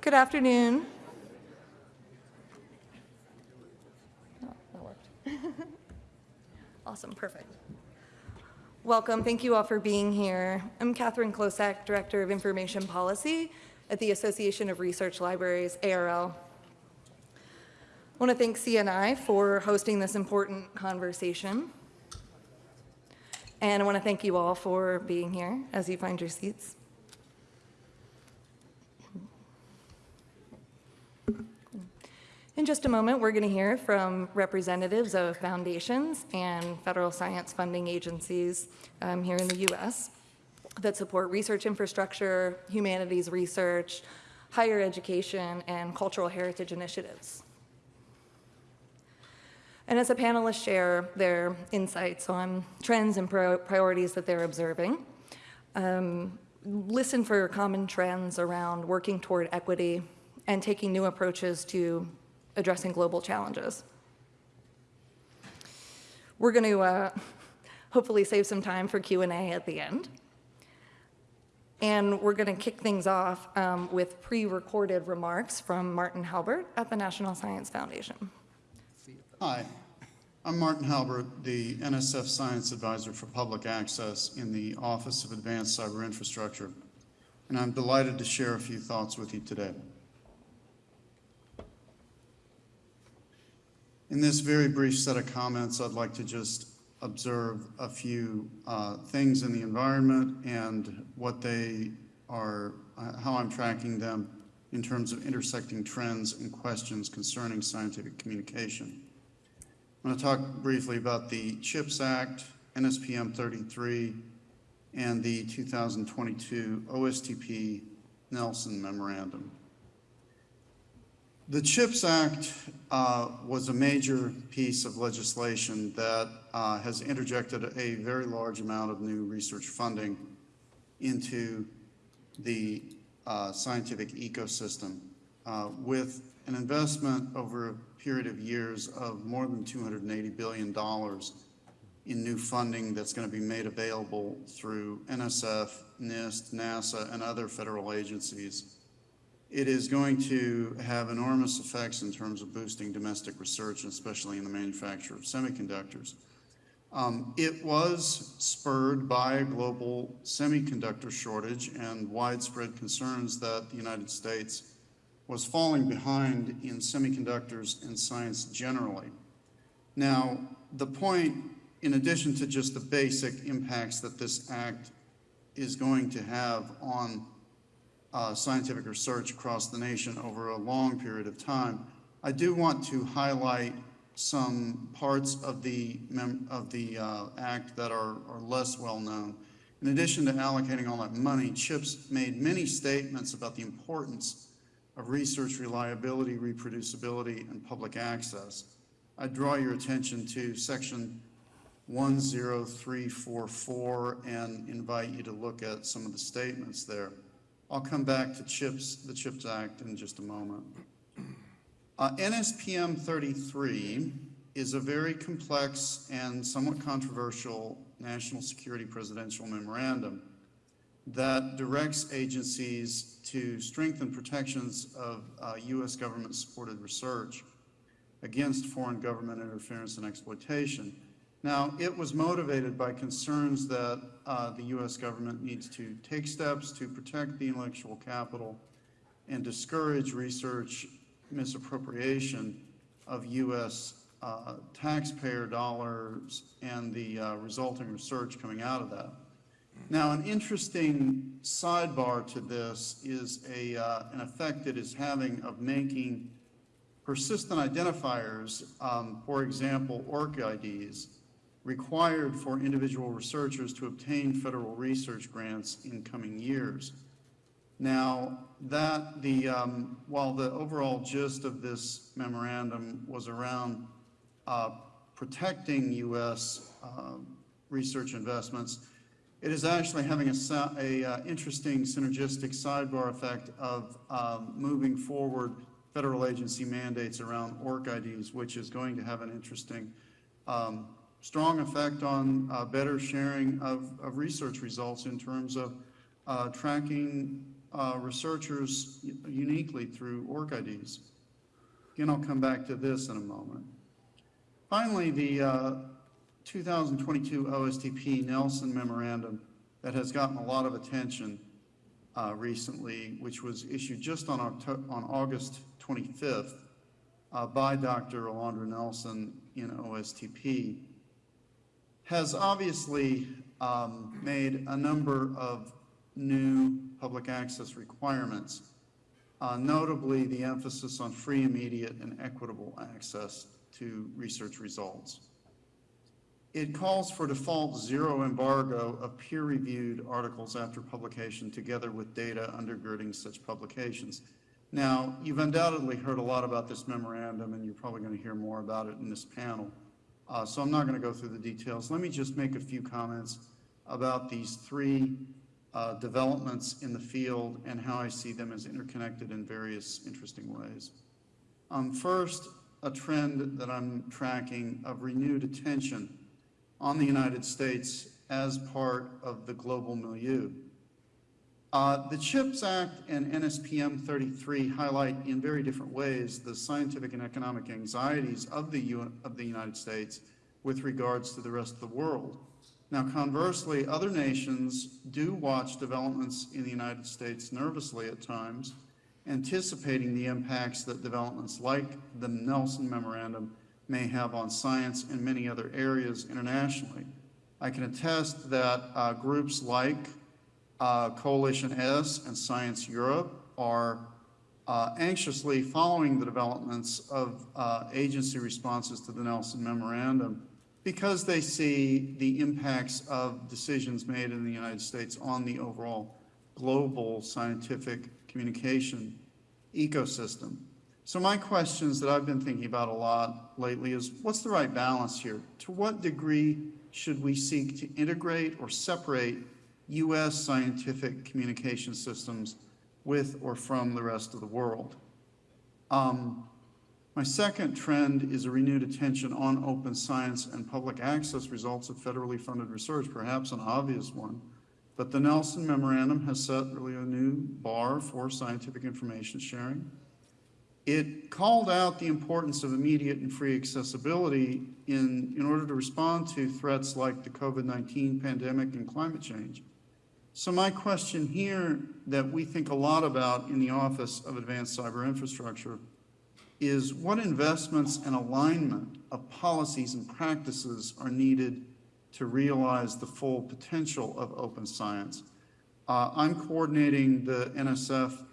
Good afternoon. Oh, that worked. Awesome, perfect. Welcome, thank you all for being here. I'm Katherine Klosek, Director of Information Policy at the Association of Research Libraries, ARL. I want to thank CNI for hosting this important conversation. And I want to thank you all for being here as you find your seats. In just a moment, we're going to hear from representatives of foundations and federal science funding agencies um, here in the U.S. that support research infrastructure, humanities research, higher education, and cultural heritage initiatives. And as the panelists share their insights on trends and priorities that they're observing, um, listen for common trends around working toward equity and taking new approaches to addressing global challenges. We're going to uh, hopefully save some time for Q&A at the end. And we're going to kick things off um, with pre-recorded remarks from Martin Halbert at the National Science Foundation. Hi, I'm Martin Halbert, the NSF Science Advisor for Public Access in the Office of Advanced Cyber Infrastructure, and I'm delighted to share a few thoughts with you today. In this very brief set of comments, I'd like to just observe a few uh, things in the environment and what they are, uh, how I'm tracking them in terms of intersecting trends and questions concerning scientific communication. I'm going to talk briefly about the CHIPS Act, NSPM 33, and the 2022 OSTP Nelson Memorandum. The CHIPS Act uh, was a major piece of legislation that uh, has interjected a very large amount of new research funding into the uh, scientific ecosystem uh, with an investment over a period of years of more than $280 billion in new funding that's going to be made available through NSF, NIST, NASA, and other federal agencies it is going to have enormous effects in terms of boosting domestic research, especially in the manufacture of semiconductors. Um, it was spurred by a global semiconductor shortage and widespread concerns that the United States was falling behind in semiconductors and science generally. Now, the point, in addition to just the basic impacts that this act is going to have on uh, scientific research across the nation over a long period of time. I do want to highlight some parts of the, of the uh, act that are, are less well known. In addition to allocating all that money, CHIPS made many statements about the importance of research reliability, reproducibility, and public access. I draw your attention to section 10344 and invite you to look at some of the statements there. I'll come back to CHIPS, the CHIPS Act in just a moment. Uh, NSPM 33 is a very complex and somewhat controversial national security presidential memorandum that directs agencies to strengthen protections of uh, U.S. government-supported research against foreign government interference and exploitation. Now, it was motivated by concerns that uh, the U.S. government needs to take steps to protect the intellectual capital and discourage research misappropriation of U.S. Uh, taxpayer dollars and the uh, resulting research coming out of that. Now, an interesting sidebar to this is a, uh, an effect it is having of making persistent identifiers, um, for example, ORCIDs, required for individual researchers to obtain federal research grants in coming years. Now, that the, um, while the overall gist of this memorandum was around uh, protecting U.S. Uh, research investments, it is actually having a, a uh, interesting synergistic sidebar effect of um, moving forward federal agency mandates around ORCIDs, which is going to have an interesting um, strong effect on uh, better sharing of, of research results in terms of uh, tracking uh, researchers uniquely through ORC-IDs. Again, I'll come back to this in a moment. Finally, the uh, 2022 OSTP Nelson Memorandum that has gotten a lot of attention uh, recently, which was issued just on on August 25th uh, by Dr. Alondra Nelson in OSTP, has obviously um, made a number of new public access requirements, uh, notably the emphasis on free, immediate, and equitable access to research results. It calls for default zero embargo of peer-reviewed articles after publication together with data undergirding such publications. Now, you've undoubtedly heard a lot about this memorandum, and you're probably going to hear more about it in this panel. Uh, So I'm not going to go through the details. Let me just make a few comments about these three uh, developments in the field and how I see them as interconnected in various interesting ways. Um, First, a trend that I'm tracking of renewed attention on the United States as part of the global milieu. Uh, The CHIPS Act and NSPM 33 highlight in very different ways the scientific and economic anxieties of the, U- of the United States with regards to the rest of the world. Now conversely, other nations do watch developments in the United States nervously at times, anticipating the impacts that developments like the Nelson Memorandum may have on science and many other areas internationally. I can attest that uh, groups like uh, Coalition S and Science Europe are uh, anxiously following the developments of uh, agency responses to the Nelson Memorandum because they see the impacts of decisions made in the United States on the overall global scientific communication ecosystem. So my questions that I've been thinking about a lot lately is, what's the right balance here? To what degree should we seek to integrate or separate U.S. scientific communication systems with or from the rest of the world? Um, my second trend is a renewed attention on open science and public access results of federally funded research, perhaps an obvious one. But the Nelson Memorandum has set really a new bar for scientific information sharing. It called out the importance of immediate and free accessibility in, in order to respond to threats like the COVID-19 pandemic and climate change. So my question here that we think a lot about in the Office of Advanced Cyber Infrastructure is what investments and alignment of policies and practices are needed to realize the full potential of open science. Uh, I'm coordinating the NSF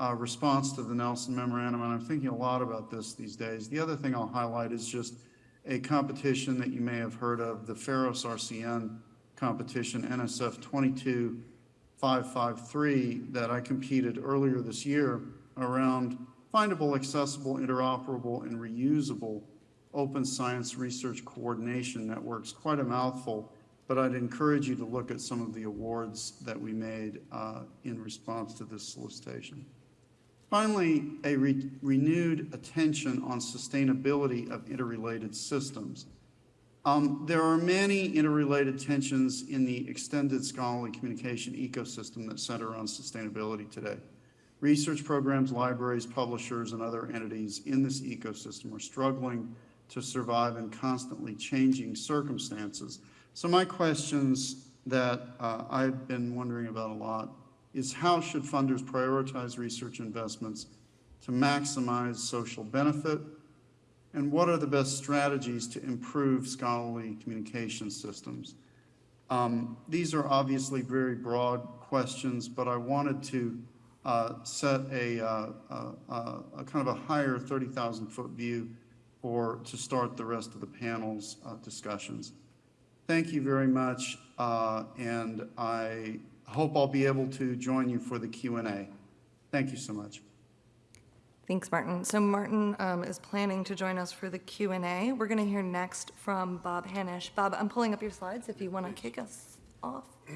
uh, response to the Nelson Memorandum, and I'm thinking a lot about this these days. The other thing I'll highlight is just a competition that you may have heard of, the FAIROS RCN competition, NSF 22553, that I competed earlier this year around findable, accessible, interoperable, and reusable open science research coordination networks. Quite a mouthful, but I'd encourage you to look at some of the awards that we made uh, in response to this solicitation. Finally, a re- renewed attention on sustainability of interrelated systems. Um, there are many interrelated tensions in the extended scholarly communication ecosystem that center on sustainability today. Research programs, libraries, publishers, and other entities in this ecosystem are struggling to survive in constantly changing circumstances. So my questions that uh, I've been wondering about a lot is how should funders prioritize research investments to maximize social benefit? And what are the best strategies to improve scholarly communication systems? Um, These are obviously very broad questions, but I wanted to uh, set a, uh, uh, uh, a kind of a higher 30,000-foot view for, to start the rest of the panel's uh, discussions. Thank you very much, and I hope I'll be able to join you for the Q and A. Thank you so much. Thanks, Martin. So Martin um, is planning to join us for the Q and A. We're going to hear next from Bob Hanisch. Bob, I'm pulling up your slides if you want to kick us off.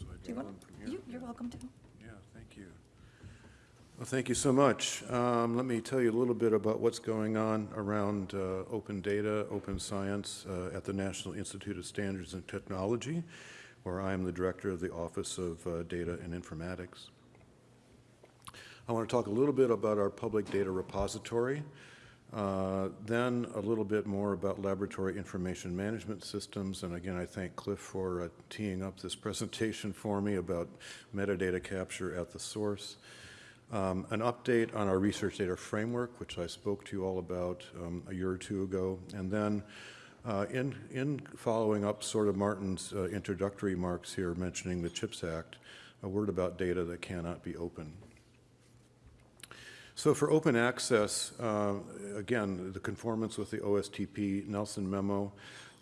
So I Do you want, on from here? you, you're welcome to. Yeah, thank you. Well, thank you so much. Um, Let me tell you a little bit about what's going on around uh, open data, open science uh, at the National Institute of Standards and Technology. where I am the director of the Office of uh, Data and Informatics. I want to talk a little bit about our public data repository, uh, then a little bit more about laboratory information management systems. And again, I thank Cliff for uh, teeing up this presentation for me about metadata capture at the source. Um, an update on our research data framework, which I spoke to you all about um, a year or two ago. And then uh, in, in following up sort of Martin's uh, introductory remarks here mentioning the CHIPS Act, a word about data that cannot be open. So for open access, uh, again, the conformance with the OSTP Nelson memo,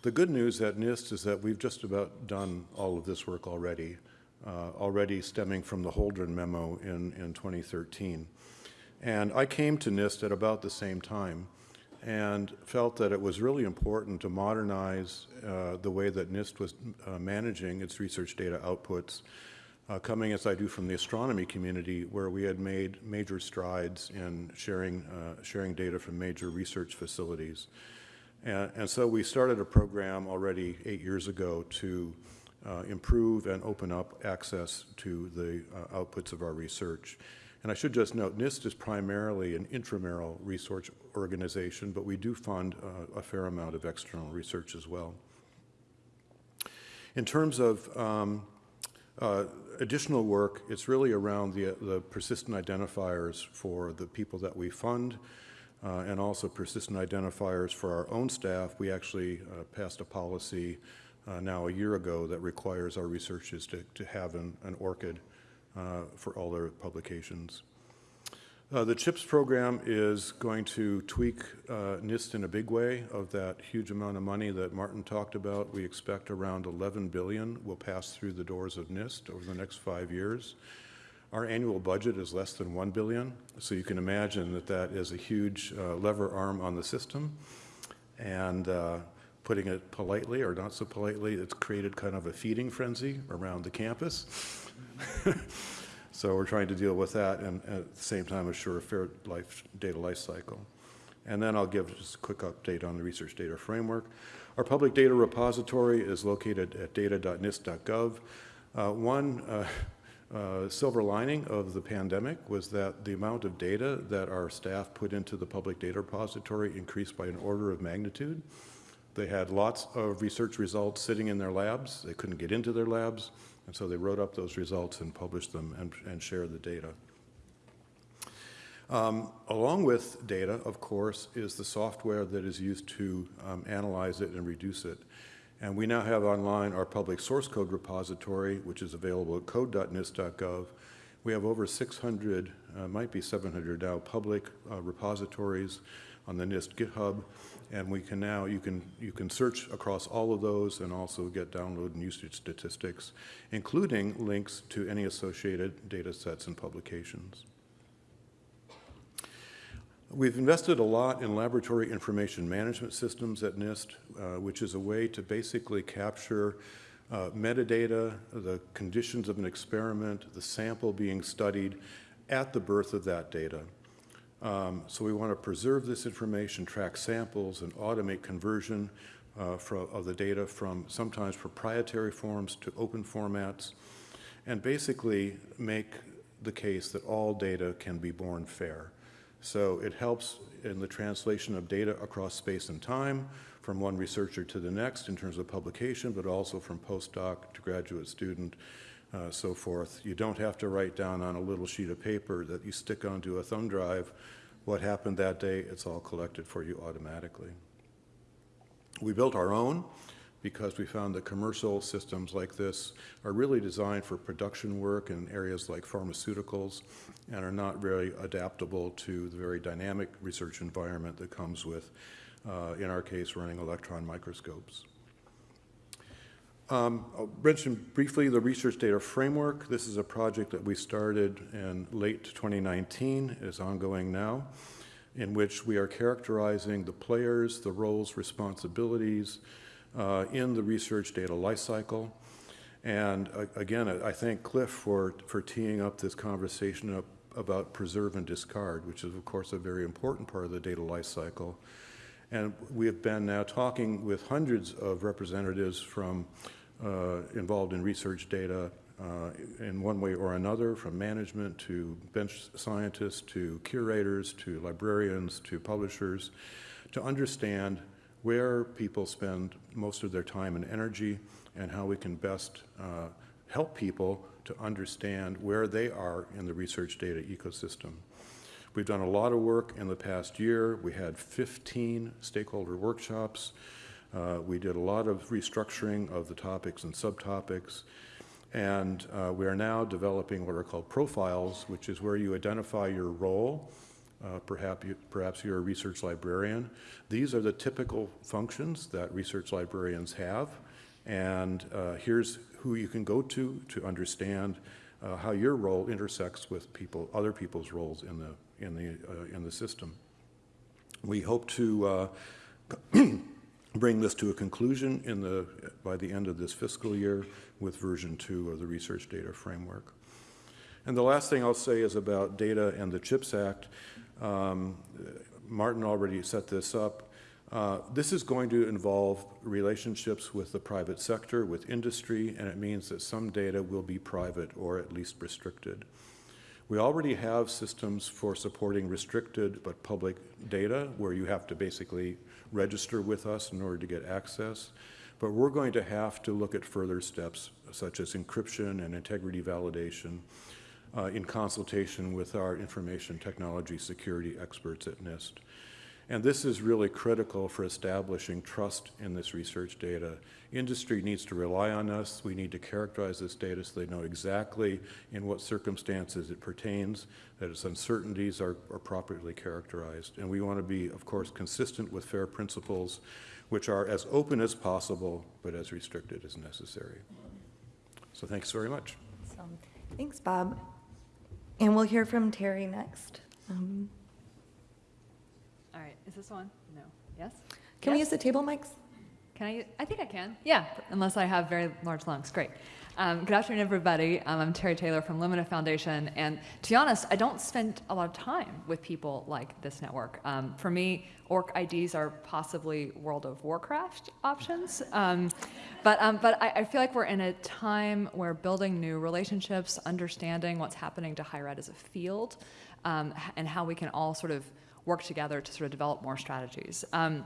the good news at NIST is that we've just about done all of this work already, uh, already stemming from the Holdren memo in, in 2013. And I came to NIST at about the same time and felt that it was really important to modernize uh, the way that NIST was uh, managing its research data outputs uh, coming as I do from the astronomy community, where we had made major strides in sharing, uh, sharing data from major research facilities. And, and, so we started a program already eight years ago to uh, improve and open up access to the uh, outputs of our research. And I should just note, NIST is primarily an intramural research organization, but we do fund uh, a fair amount of external research as well. In terms of um, uh, additional work, it's really around the, the persistent identifiers for the people that we fund uh, and also persistent identifiers for our own staff. We actually uh, passed a policy uh, now a year ago that requires our researchers to, to have an, an ORCID uh, for all their publications. Uh, the CHIPS program is going to tweak uh, NIST in a big way of that huge amount of money that Martin talked about. We expect around 11 billion will pass through the doors of NIST over the next five years. Our annual budget is less than 1 billion, so you can imagine that that is a huge uh, lever arm on the system. And uh, putting it politely or not so politely, it's created kind of a feeding frenzy around the campus. So we're trying to deal with that and at the same time assure a fair life data life cycle. And then I'll give just a quick update on the research data framework. Our public data repository is located at data.nist.gov. Uh, one uh, uh, silver lining of the pandemic was that the amount of data that our staff put into the public data repository increased by an order of magnitude. They had lots of research results sitting in their labs. They couldn't get into their labs. And so they wrote up those results and published them and, and shared the data. Um, along with data, of course, is the software that is used to um, analyze it and reduce it. And we now have online our public source code repository, which is available at code.nist.gov. We have over 600, uh, might be 700 now, public uh, repositories on the NIST GitHub and we can now, you can, you can search across all of those and also get download and usage statistics, including links to any associated data sets and publications. We've invested a lot in laboratory information management systems at NIST, uh, which is a way to basically capture uh, metadata, the conditions of an experiment, the sample being studied at the birth of that data. Um, so we want to preserve this information, track samples, and automate conversion uh, for, of the data from sometimes proprietary forms to open formats, and basically make the case that all data can be born fair. So it helps in the translation of data across space and time from one researcher to the next in terms of publication, but also from postdoc to graduate student, uh, so forth. You don't have to write down on a little sheet of paper that you stick onto a thumb drive what happened that day. It's all collected for you automatically. We built our own because we found that commercial systems like this are really designed for production work in areas like pharmaceuticals and are not very adaptable to the very dynamic research environment that comes with, uh, in our case, running electron microscopes. Um, I'll mention briefly the research data framework. This is a project that we started in late 2019, is ongoing now, in which we are characterizing the players, the roles, responsibilities uh, in the research data lifecycle. And uh, again, I thank Cliff for, for teeing up this conversation up about preserve and discard, which is of course a very important part of the data lifecycle. And we have been now talking with hundreds of representatives from involved in research data uh, in one way or another, from management to bench scientists to curators to librarians to publishers, to understand where people spend most of their time and energy and how we can best uh, help people to understand where they are in the research data ecosystem. We've done a lot of work in the past year. We had 15 stakeholder workshops. Uh, we did a lot of restructuring of the topics and subtopics. And uh, we are now developing what are called profiles, which is where you identify your role. Uh, perhaps, you, perhaps you're a research librarian. These are the typical functions that research librarians have. And uh, here's who you can go to to understand uh, how your role intersects with people, other people's roles in the, in the, uh, in the system. We hope to bring this to a conclusion in the, by the end of this fiscal year with version two of the Research Data Framework. And the last thing I'll say is about data and the CHIPS Act. Um, Martin already set this up. Uh, this is going to involve relationships with the private sector, with industry, and it means that some data will be private or at least restricted. We already have systems for supporting restricted but public data where you have to basically register with us in order to get access. But we're going to have to look at further steps such as encryption and integrity validation uh, in consultation with our information technology security experts at NIST. And this is really critical for establishing trust in this research data. Industry needs to rely on us. We need to characterize this data so they know exactly in what circumstances it pertains, that its uncertainties are, are properly characterized. And we want to be, of course, consistent with FAIR principles, which are as open as possible, but as restricted as necessary. So thanks very much. Awesome. Thanks, Bob. And we'll hear from Terri next. Um, All right, is this on? No. Yes? Can we use the table mics? Can I? I think I can. Yeah, unless I have very large lungs. Great. Um, good afternoon, everybody. Um, I'm Terri Taylor from Lumina Foundation, and to be honest, I don't spend a lot of time with people like this network. Um, for me, orc IDs are possibly World of Warcraft options, um, but um, but I, I feel like we're in a time where building new relationships, understanding what's happening to higher ed as a field, um, and how we can all sort of work together to sort of develop more strategies. Um,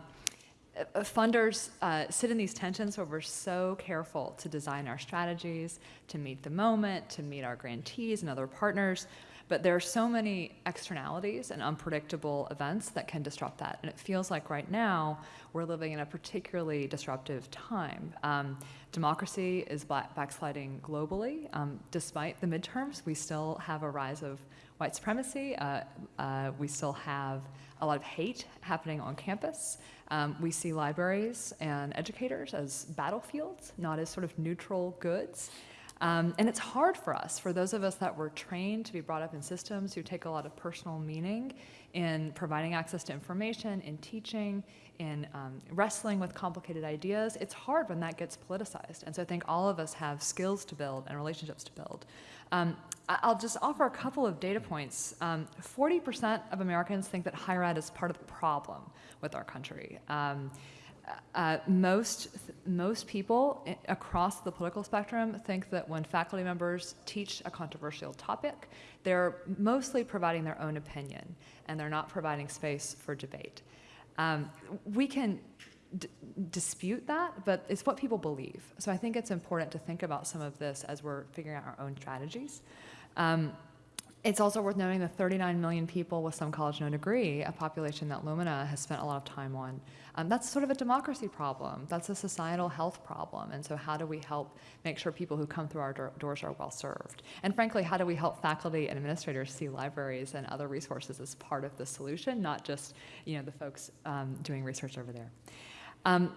uh, funders uh, sit in these tensions where we're so careful to design our strategies, to meet the moment, to meet our grantees and other partners. But there are so many externalities and unpredictable events that can disrupt that. And it feels like right now we're living in a particularly disruptive time. Um, democracy is backsliding globally. Um, despite the midterms, we still have a rise of white supremacy. Uh, uh, we still have a lot of hate happening on campus. Um, we see libraries and educators as battlefields, not as sort of neutral goods. Um, and it's hard for us, for those of us that were trained to be brought up in systems who take a lot of personal meaning in providing access to information, in teaching, in um, wrestling with complicated ideas. It's hard when that gets politicized. And so I think all of us have skills to build and relationships to build. Um, I'll just offer a couple of data points. Um, 40% of Americans think that higher ed is part of the problem with our country. Uh, most, most people across the political spectrum think that when faculty members teach a controversial topic, they're mostly providing their own opinion and they're not providing space for debate. Um, we can dispute that, but it's what people believe. So I think it's important to think about some of this as we're figuring out our own strategies. Um, it's also worth noting the 39 million people with some college no degree, a population that Lumina has spent a lot of time on. Um, that's sort of a democracy problem. That's a societal health problem. And so, how do we help make sure people who come through our door- doors are well served? And frankly, how do we help faculty and administrators see libraries and other resources as part of the solution, not just you know the folks um, doing research over there? Um,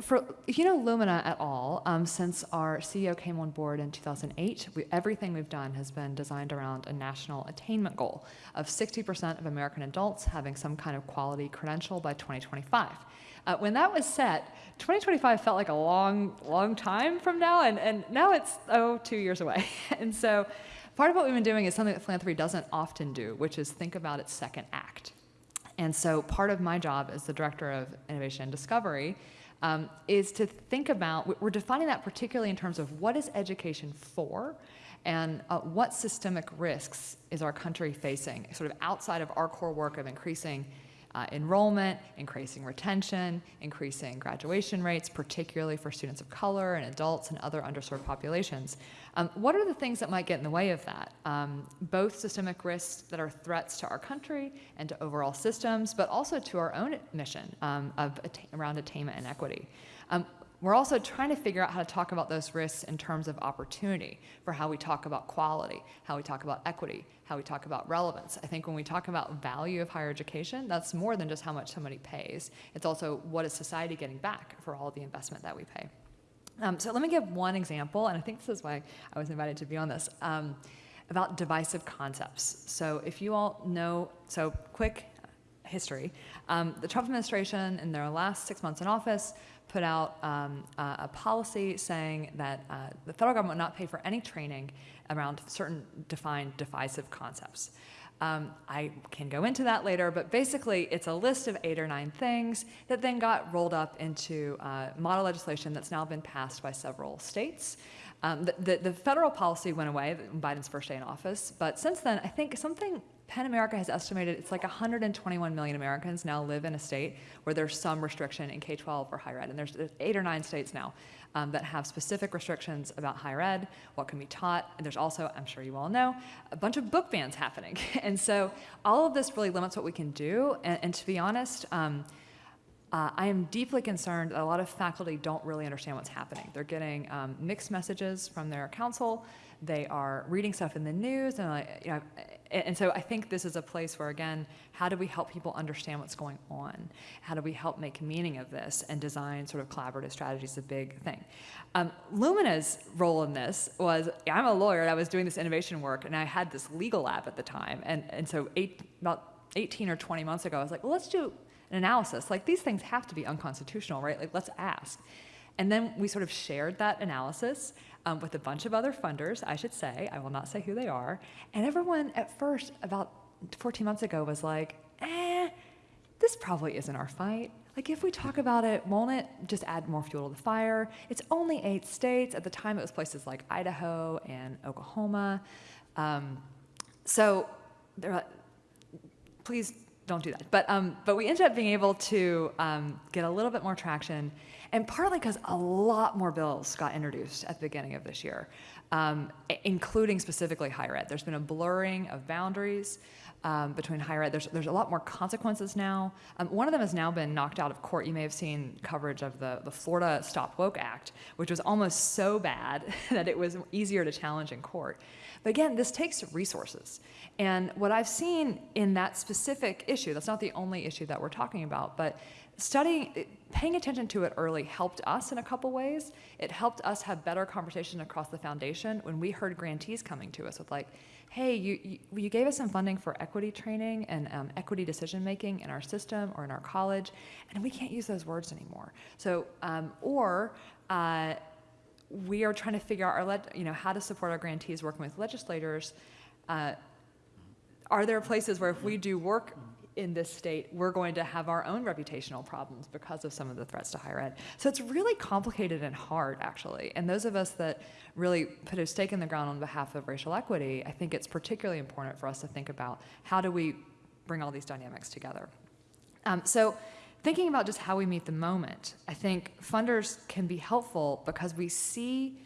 for, if you know Lumina at all, um, since our CEO came on board in 2008, we, everything we've done has been designed around a national attainment goal of 60% of American adults having some kind of quality credential by 2025. Uh, when that was set, 2025 felt like a long, long time from now, and, and now it's, oh, two years away. and so part of what we've been doing is something that philanthropy doesn't often do, which is think about its second act. And so part of my job as the director of innovation and discovery um, is to think about, we- we're defining that particularly in terms of what is education for and uh, what systemic risks is our country facing, sort of outside of our core work of increasing uh, enrollment, increasing retention, increasing graduation rates, particularly for students of color and adults and other underserved populations. Um, what are the things that might get in the way of that? Um, both systemic risks that are threats to our country and to overall systems, but also to our own mission um, of around attainment and equity. We're also trying to figure out how to talk about those risks in terms of opportunity for how we talk about quality, how we talk about equity, how we talk about relevance. I think when we talk about value of higher education, that's more than just how much somebody pays. It's also what is society getting back for all the investment that we pay. Um, so let me give one example, and I think this is why I was invited to be on this, um, about divisive concepts. So if you all know, so quick history, um, the Trump administration in their last six months in office put out um, a, a policy saying that uh, the federal government would not pay for any training around certain defined divisive concepts. Um, I can go into that later, but basically it's a list of eight or nine things that then got rolled up into uh, model legislation that's now been passed by several states. Um, the, the, the federal policy went away Biden's first day in office, but since then, I think something PEN America has estimated it's like 121 million Americans now live in a state where there's some restriction in K 12 or higher ed. And there's, there's eight or nine states now um, that have specific restrictions about higher ed, what can be taught. And there's also, I'm sure you all know, a bunch of book bans happening. and so all of this really limits what we can do. And, and to be honest, um, uh, I am deeply concerned that a lot of faculty don't really understand what's happening. They're getting um, mixed messages from their council. They are reading stuff in the news, and like, you know, and so I think this is a place where, again, how do we help people understand what's going on? How do we help make meaning of this and design sort of collaborative strategies? Is a big thing. Um, Lumina's role in this was I'm a lawyer, and I was doing this innovation work, and I had this legal lab at the time, and and so eight, about 18 or 20 months ago, I was like, well, let's do an analysis. Like these things have to be unconstitutional, right? Like let's ask. And then we sort of shared that analysis um, with a bunch of other funders, I should say. I will not say who they are. And everyone at first, about 14 months ago, was like, eh, this probably isn't our fight. Like, if we talk about it, won't it just add more fuel to the fire? It's only eight states. At the time, it was places like Idaho and Oklahoma. Um, so, are, please don't do that. But, um, but we ended up being able to um, get a little bit more traction, and partly because a lot more bills got introduced at the beginning of this year, um, including specifically higher ed. There's been a blurring of boundaries um, between higher ed. There's, there's a lot more consequences now. Um, one of them has now been knocked out of court. You may have seen coverage of the, the Florida Stop Woke Act, which was almost so bad that it was easier to challenge in court. But again, this takes resources. And what I've seen in that specific issue, that's not the only issue that we're talking about, but studying, paying attention to it early helped us in a couple ways. It helped us have better conversation across the foundation when we heard grantees coming to us with like, hey, you, you, you gave us some funding for equity training and um, equity decision making in our system or in our college, and we can't use those words anymore. So, um, or, uh, we are trying to figure out our, you know, how to support our grantees working with legislators. Uh, are there places where if we do work in this state, we're going to have our own reputational problems because of some of the threats to higher ed? So it's really complicated and hard, actually. And those of us that really put a stake in the ground on behalf of racial equity, I think it's particularly important for us to think about how do we bring all these dynamics together. Um, so, thinking about just how we meet the moment, I think funders can be helpful because we see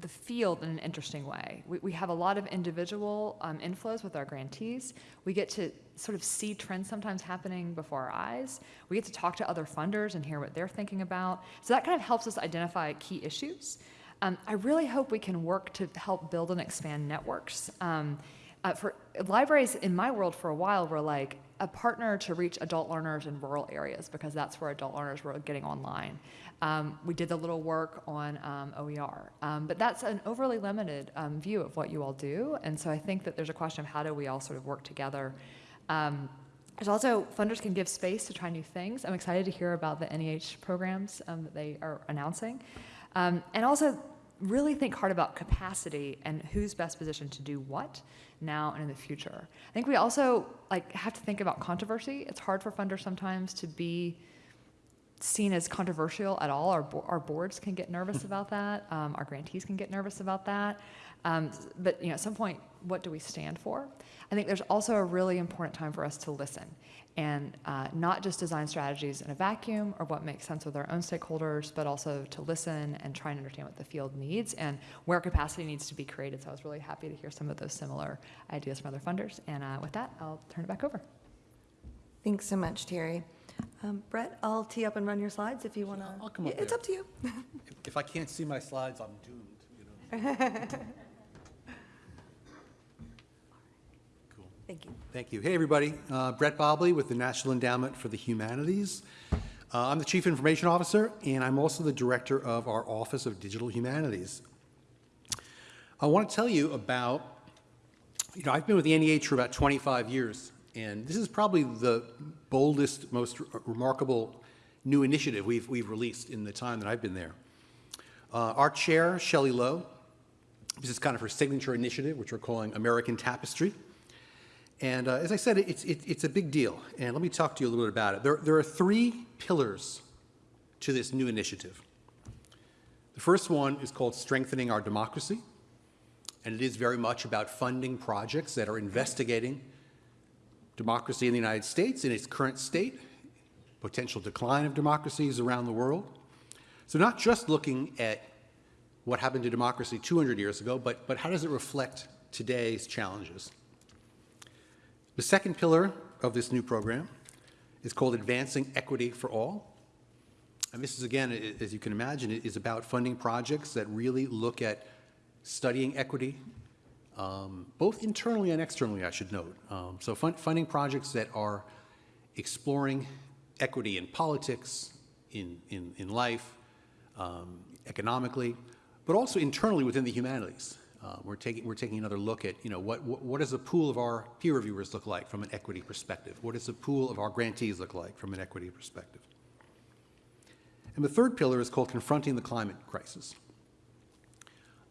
the field in an interesting way. We, we have a lot of individual um, inflows with our grantees. We get to sort of see trends sometimes happening before our eyes. We get to talk to other funders and hear what they're thinking about. So that kind of helps us identify key issues. Um, I really hope we can work to help build and expand networks. Um, uh, for libraries in my world for a while were like a partner to reach adult learners in rural areas because that's where adult learners were getting online. Um, we did a little work on um, OER, um, but that's an overly limited um, view of what you all do. And so I think that there's a question of how do we all sort of work together. Um, there's also funders can give space to try new things. I'm excited to hear about the NEH programs um, that they are announcing, um, and also really think hard about capacity and who's best positioned to do what now and in the future. I think we also like have to think about controversy. It's hard for funders sometimes to be seen as controversial at all. Our, bo- our boards can get nervous about that. Um, our grantees can get nervous about that. Um, but you know, at some point, what do we stand for? I think there's also a really important time for us to listen and uh, not just design strategies in a vacuum or what makes sense with our own stakeholders, but also to listen and try and understand what the field needs and where capacity needs to be created. So I was really happy to hear some of those similar ideas from other funders. And uh, with that, I'll turn it back over. Thanks so much, Terri. Um, Brett, I'll tee up and run your slides if you want to. I'll come up It's there. up to you. If I can't see my slides, I'm doomed, you know? Cool. Thank you. Thank you. Hey, everybody. Uh, Brett Bobley with the National Endowment for the Humanities. Uh, I'm the Chief Information Officer, and I'm also the Director of our Office of Digital Humanities. I want to tell you about, you know, I've been with the NEH for about 25 years, and this is probably the boldest, most re- remarkable new initiative we've, we've released in the time that I've been there. Uh, Our chair, Shelly Lowe, this is kind of her signature initiative, which we're calling American Tapestry. And uh, as I said, it's, it, it's a big deal. And let me talk to you a little bit about it. There, there are three pillars to this new initiative. The first one is called Strengthening Our Democracy. And it is very much about funding projects that are investigating democracy in the United States in its current state, potential decline of democracies around the world. So, not just looking at what happened to democracy 200 years ago, but, but how does it reflect today's challenges? The second pillar of this new program is called Advancing Equity for All. And this is, again, as you can imagine, is about funding projects that really look at studying equity, um, both internally and externally, I should note. Um, so fun- funding projects that are exploring equity in politics, in, in, in life, um, economically, but also internally within the humanities. Uh, we're taking we're taking another look at you know what, what what does the pool of our peer reviewers look like from an equity perspective? What does the pool of our grantees look like from an equity perspective? And the third pillar is called confronting the climate crisis.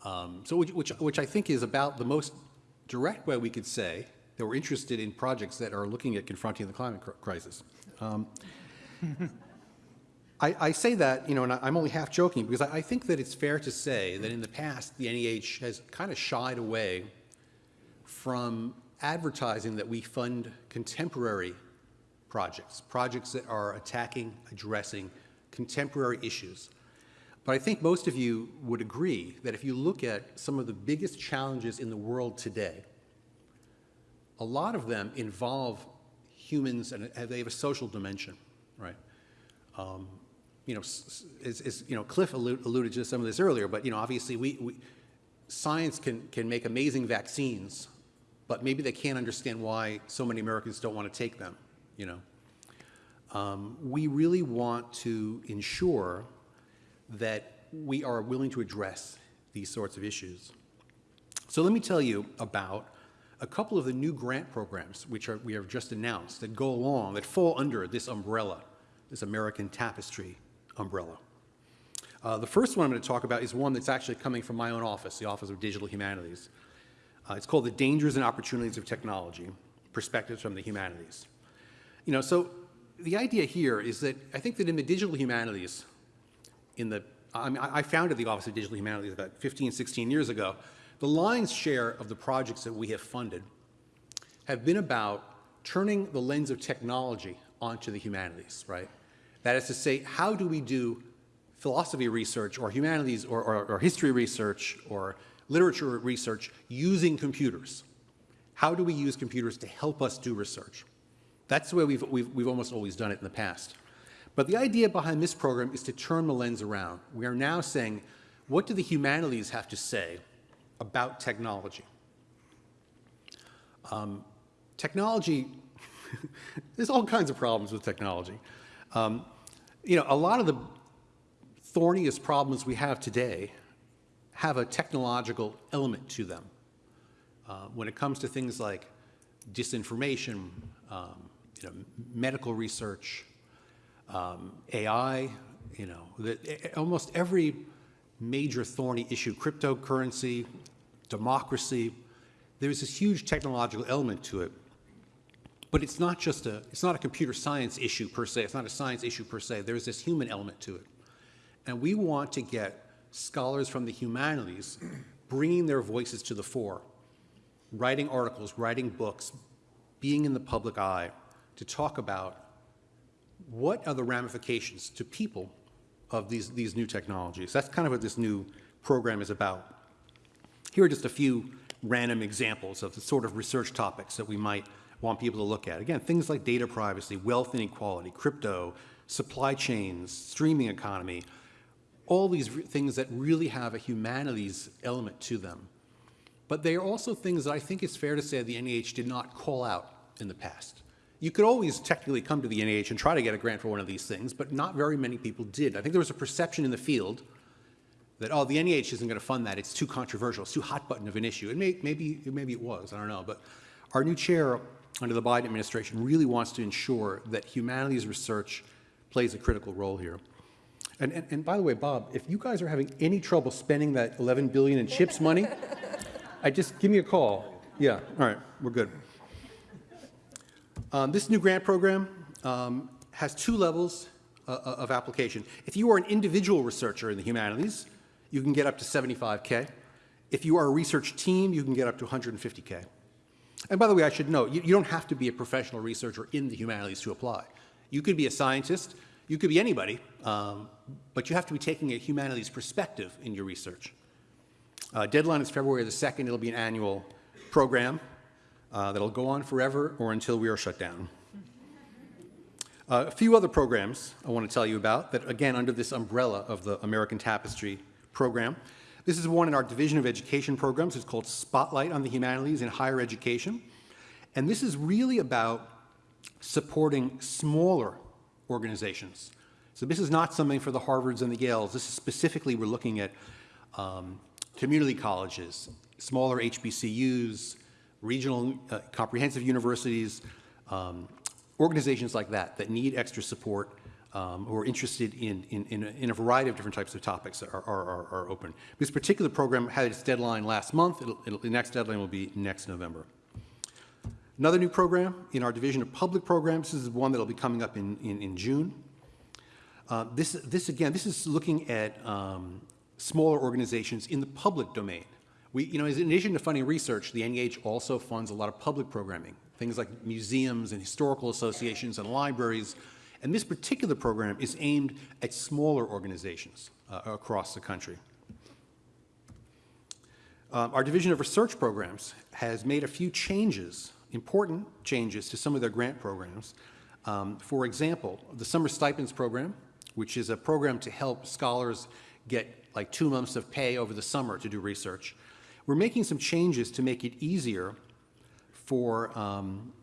Um, so which, which which I think is about the most direct way we could say that we're interested in projects that are looking at confronting the climate cr- crisis. Um, I, I say that, you know, and I- I'm only half joking because I, I think that it's fair to say that in the past, the NEH has kind of shied away from advertising that we fund contemporary projects, projects that are attacking, addressing contemporary issues. But I think most of you would agree that if you look at some of the biggest challenges in the world today, a lot of them involve humans and they have a social dimension, right? Um, you know, as, as, you know, Cliff allu- alluded to some of this earlier, but, you know, obviously we, we, science can, can make amazing vaccines, but maybe they can't understand why so many Americans don't want to take them, you know? Um, we really want to ensure that we are willing to address these sorts of issues. So let me tell you about a couple of the new grant programs which are, we have just announced that go along, that fall under this umbrella, this American Tapestry umbrella. Uh, the first one I'm going to talk about is one that's actually coming from my own office, the Office of Digital Humanities. Uh, it's called The Dangers and Opportunities of Technology, Perspectives from the Humanities. You know, so the idea here is that I think that in the digital humanities, in the, I mean, I founded the Office of Digital Humanities about 15, 16 years ago. The lion's share of the projects that we have funded have been about turning the lens of technology onto the humanities, right? That is to say, how do we do philosophy research or humanities or, or, or history research or literature research using computers? How do we use computers to help us do research? That's the way we've, we've, we've almost always done it in the past. But the idea behind this program is to turn the lens around. We are now saying, what do the humanities have to say about technology? Um, technology, there's all kinds of problems with technology. Um, you know, a lot of the thorniest problems we have today have a technological element to them. Uh, when it comes to things like disinformation, um, you know, medical research, um, AI, you know, the, almost every major thorny issue, cryptocurrency, democracy, there's this huge technological element to it. But it's not just a, it's not a computer science issue per se, it's not a science issue per se, there's this human element to it. And we want to get scholars from the humanities bringing their voices to the fore, writing articles, writing books, being in the public eye to talk about what are the ramifications to people of these, these new technologies. That's kind of what this new program is about. Here are just a few random examples of the sort of research topics that we might want people to look at. Again, things like data privacy, wealth inequality, crypto, supply chains, streaming economy, all these things that really have a humanities element to them. But they are also things that I think it's fair to say the NEH did not call out in the past. You could always technically come to the NEH and try to get a grant for one of these things, but not very many people did. I think there was a perception in the field that, oh, the NEH isn't going to fund that. It's too controversial. It's too hot button of an issue. And may, maybe, maybe it was. I don't know. But our new chair under the Biden administration really wants to ensure that humanities research plays a critical role here. And, and, and by the way, Bob, if you guys are having any trouble spending that 11 billion in chips money, I just give me a call. Yeah, all right, we're good. Um, this new grant program um, has two levels uh, uh, of application. If you are an individual researcher in the humanities, you can get up to 75K. If you are a research team, you can get up to 150K. And by the way, I should note, you, you don't have to be a professional researcher in the humanities to apply. You could be a scientist, you could be anybody, um, but you have to be taking a humanities perspective in your research. Uh, deadline is February the 2nd. It'll be an annual program uh, that'll go on forever or until we are shut down. Uh, a few other programs I want to tell you about that, again, under this umbrella of the American Tapestry program. This is one in our Division of Education programs. It's called Spotlight on the Humanities in Higher Education. And this is really about supporting smaller organizations. So this is not something for the Harvards and the Yales. This is specifically, we're looking at um, community colleges, smaller HBCUs, regional uh, comprehensive universities, um, organizations like that that need extra support um, are interested in, in, in, a, in, a, variety of different types of topics that are, are, are, open. This particular program had its deadline last month. It'll, it'll, the next deadline will be next November. Another new program in our Division of Public Programs, this is one that will be coming up in, in, in June. Uh, this, this, again, this is looking at um, smaller organizations in the public domain. We, you know, in addition to funding research, the NEH also funds a lot of public programming, things like museums and historical associations and libraries. And this particular program is aimed at smaller organizations uh, across the country. Um, our Division of Research Programs has made a few changes, important changes to some of their grant programs. Um, for example, the Summer Stipends Program, which is a program to help scholars get like two months of pay over the summer to do research. We're making some changes to make it easier for um,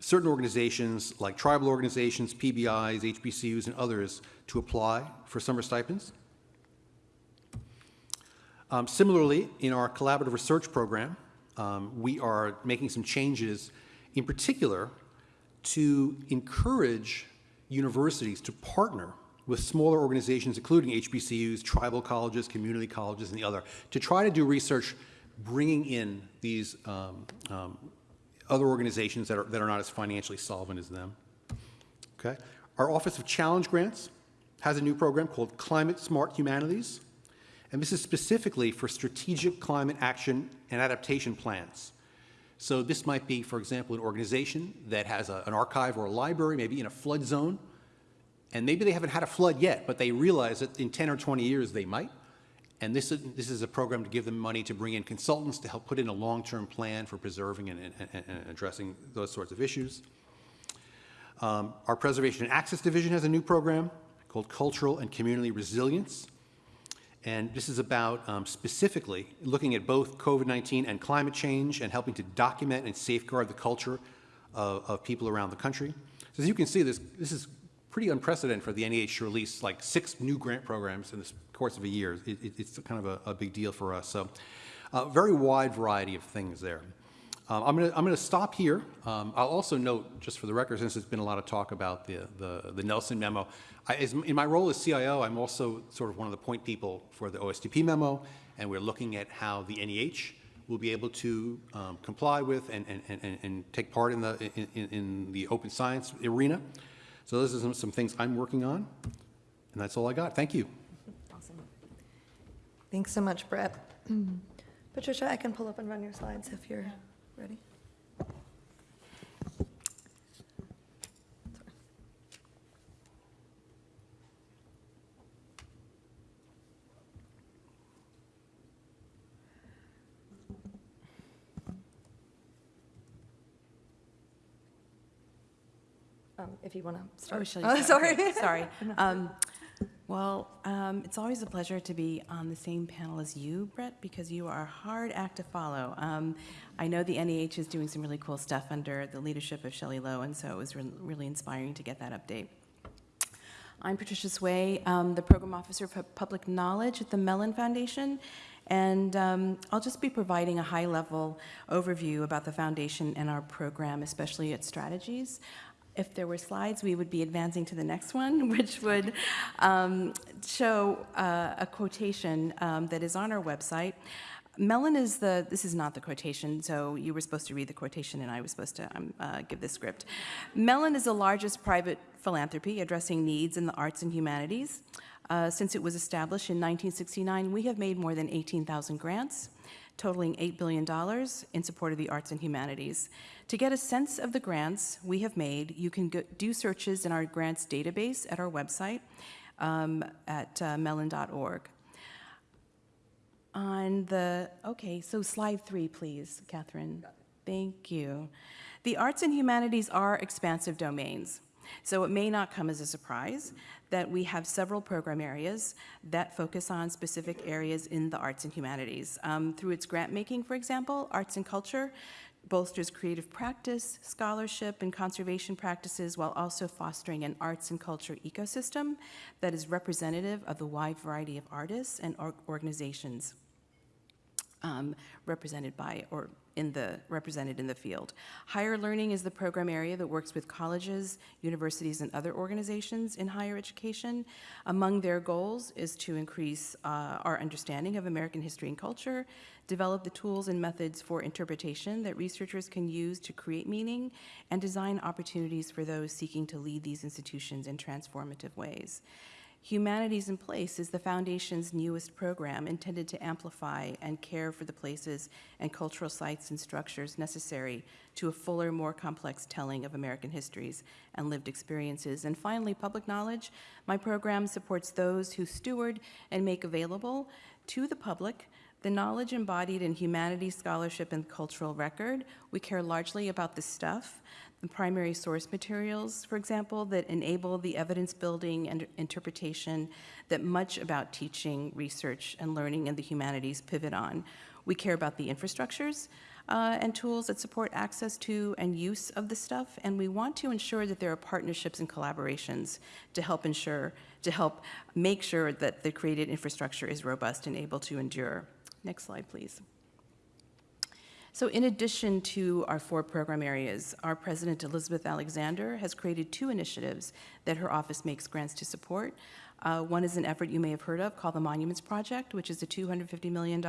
certain organizations like tribal organizations, PBIs, HBCUs, and others to apply for summer stipends. Um, similarly, in our collaborative research program, um, we are making some changes in particular to encourage universities to partner with smaller organizations, including HBCUs, tribal colleges, community colleges, and the other, to try to do research bringing in these um, um, other organizations that are, that are not as financially solvent as them. Okay. Our Office of Challenge Grants has a new program called Climate Smart Humanities, and this is specifically for strategic climate action and adaptation plans. So this might be, for example, an organization that has a, an archive or a library, maybe in a flood zone, and maybe they haven't had a flood yet, but they realize that in 10 or 20 years they might. And this is, this is a program to give them money to bring in consultants to help put in a long-term plan for preserving and, and, and, addressing those sorts of issues. Um, our Preservation and Access Division has a new program called Cultural and Community Resilience. And this is about um, specifically looking at both COVID-19 and climate change and helping to document and safeguard the culture of, of people around the country. So as you can see, this, this is pretty unprecedented for the NEH to release like six new grant programs in this course of a year. It, it, it's kind of a, a, big deal for us. So a uh, very wide variety of things there. Um, I'm going to stop here. Um, I'll also note, just for the record, since there's been a lot of talk about the, the, the Nelson memo, I, as, in my role as CIO, I'm also sort of one of the point people for the OSTP memo, and we're looking at how the NEH will be able to um, comply with and, and, and, and take part in the, in, in- the open science arena. So those are some, some things I'm working on, and that's all I got. Thank you. Thanks so much, Brett. Patricia, I can pull up and run your slides if you're ready. Um, If you want to start. Oh, shall Oh, start? Sorry. Sorry. Um, Well, um, it's always a pleasure to be on the same panel as you, Brett, because you are a hard act to follow. Um, I know the NEH is doing some really cool stuff under the leadership of Shelly Lowe, and so it was re- really inspiring to get that update. I'm Patricia Hswe, um, the Program Officer for Public Knowledge at the Mellon Foundation, and um, I'll just be providing a high-level overview about the foundation and our program, especially its strategies. If there were slides, we would be advancing to the next one, which would um, show uh, a quotation um, that is on our website. Mellon is the, this is not the quotation, so you were supposed to read the quotation and I was supposed to um, uh, give the script. Mellon is the largest private philanthropy addressing needs in the arts and humanities. Uh, Since it was established in 1969, we have made more than 18,000 grants, totaling $8 billion in support of the arts and humanities. To get a sense of the grants we have made, you can go, do searches in our grants database at our website um, at uh, mellon.org. On the, okay, so slide three, please, Katherine. Thank you. The arts and humanities are expansive domains, so it may not come as a surprise that we have several program areas that focus on specific areas in the arts and humanities. Um, Through its grant making, for example, Arts and Culture bolsters creative practice, scholarship, and conservation practices while also fostering an arts and culture ecosystem that is representative of the wide variety of artists and organizations um, represented by or in the represented in the field. Higher learning is the program area that works with colleges, universities, and other organizations in higher education. Among their goals is to increase uh, our understanding of American history and culture, develop the tools and methods for interpretation that researchers can use to create meaning, and design opportunities for those seeking to lead these institutions in transformative ways. Humanities in Place is the Foundation's newest program intended to amplify and care for the places and cultural sites and structures necessary to a fuller, more complex telling of American histories and lived experiences. And finally, Public Knowledge. My program supports those who steward and make available to the public the knowledge embodied in humanities, scholarship, and cultural record. We care largely about the stuff, primary source materials, for example, that enable the evidence building and interpretation that much about teaching, research, and learning in the humanities pivot on. We care about the infrastructures uh, and tools that support access to and use of the stuff, and we want to ensure that there are partnerships and collaborations to help ensure, to help make sure that the created infrastructure is robust and able to endure. Next slide, please. So in addition to our four program areas, our president, Elizabeth Alexander, has created two initiatives that her office makes grants to support. Uh, One is an effort you may have heard of called the Monuments Project, which is a $250 million